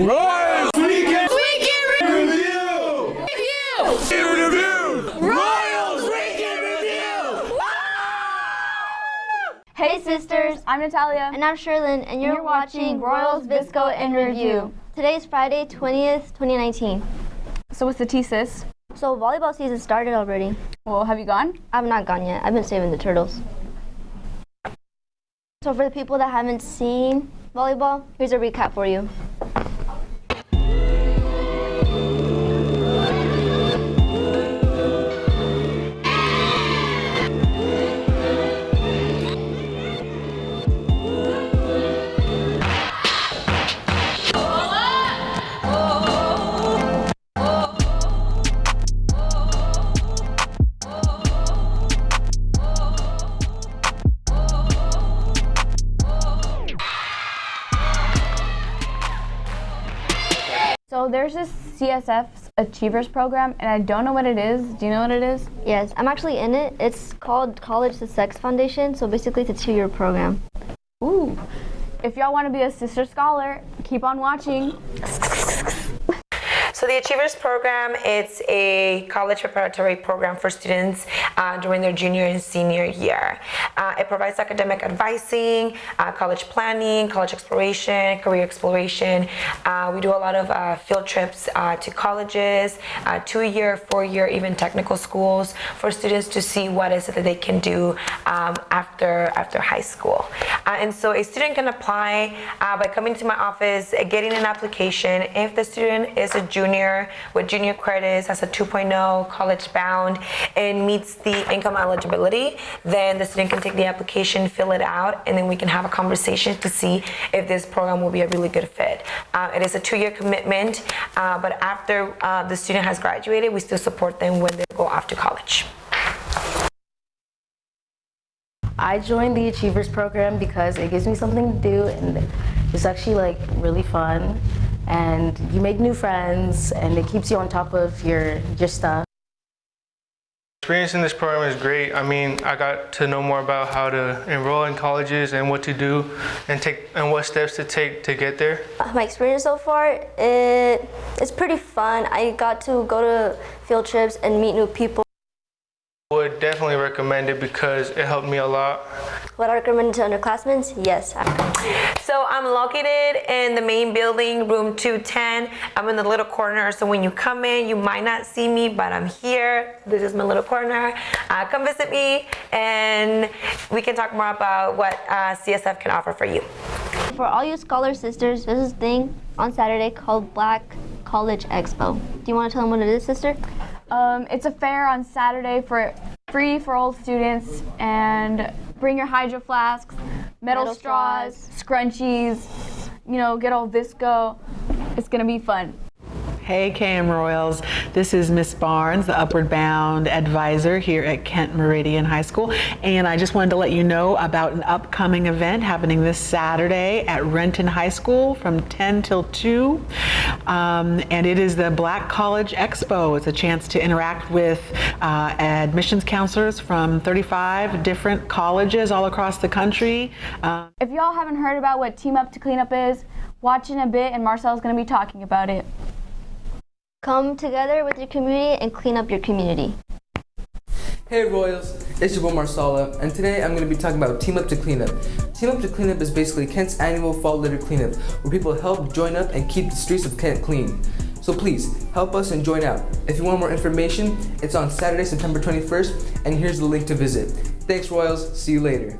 Royals Weekend Weekend Review! Review! Review! Royals Weekend Review! Hey sisters, I'm Natalia. and I'm Sherlyn, and you're, you're watching Royals Visco in Review. Today's Friday, 20th, 2019. So what's the thesis? So volleyball season started already. Well, have you gone? I've not gone yet. I've been saving the turtles. So for the people that haven't seen volleyball, here's a recap for you. So there's this CSF Achievers program, and I don't know what it is. Do you know what it is? Yes, I'm actually in it. It's called College Success Foundation. So basically, it's a two-year program. Ooh. If y'all want to be a sister scholar, keep on watching. So the Achievers Program, it's a college preparatory program for students uh, during their junior and senior year. Uh, it provides academic advising, uh, college planning, college exploration, career exploration. Uh, we do a lot of uh, field trips to colleges, two-year, four-year, even technical schools for students to see what is it that they can do um, after, after high school. and so a student can apply by coming to my office, getting an application. If the student is a junior with junior credits, has a 2.0, college bound, and meets the income eligibility, then the student can take the application, fill it out, and then we can have a conversation to see if this program will be a really good fit. Uh, it is a two-year commitment, uh, but after uh, the student has graduated, we still support them when they go off to college. I joined the Achievers program because it gives me something to do and it's actually like really fun and you make new friends and it keeps you on top of your, your stuff. Experience in this program is great. I mean, I got to know more about how to enroll in colleges and what to do and take and what steps to take to get there. Uh, my experience so far, it, it's pretty fun. I got to go to field trips and meet new people. Would definitely recommend it because it helped me a lot. Would I recommend it to underclassmen? Yes. So I'm located in the main building, room 210. I'm in the little corner, so when you come in, you might not see me, but I'm here. This is my little corner. Uh, come visit me, and we can talk more about what uh, CSF can offer for you. For all you Scholar Sisters, there's this thing on Saturday called Black College Expo. Do you want to tell them what it is, sister? Um, it's a fair on Saturday for free for all students and bring your hydro flasks, metal, Metal straws, straws. scrunchies, you know, get all VSCO. It's gonna be fun. Hey KM Royals, this is Miss Barnes, the Upward Bound advisor here at Kent Meridian High School. And I just wanted to let you know about an upcoming event happening this Saturday at Renton High School from 10 till 2. Um, and it is the Black College Expo. It's a chance to interact with uh, admissions counselors from 35 different colleges all across the country. Um, If y'all haven't heard about what Team Up to Clean Up is, watch in a bit and Marcel's gonna be talking about it. Come together with your community and clean up your community. Hey Royals, it's your boy Marsala, and today I'm going to be talking about Team Up to Cleanup. Team Up to Cleanup is basically Kent's annual fall litter cleanup, where people help join up and keep the streets of Kent clean. So please, help us and join out. If you want more information, it's on Saturday, September 21st, and here's the link to visit. Thanks Royals, see you later.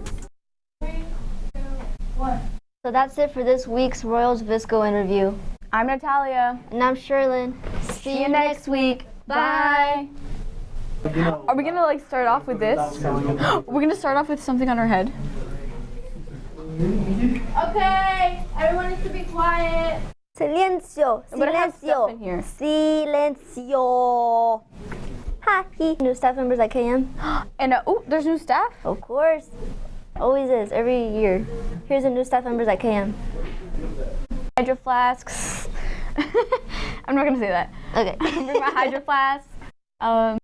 So that's it for this week's Royals Visco interview. I'm Natalia. And I'm Sherlyn. See you next week. Bye. Are we gonna like start off with this? We're gonna start off with something on our head. Okay, everyone needs to be quiet. Silencio. I'm gonna have stuff Silencio. Silencio. Hi. New staff members at KM? And uh, oh, there's new staff. Of course. Always is, every year. Here's the new staff members at KM. Hydro flasks. I'm not gonna say that. Okay. Bring my hydro flask. Um,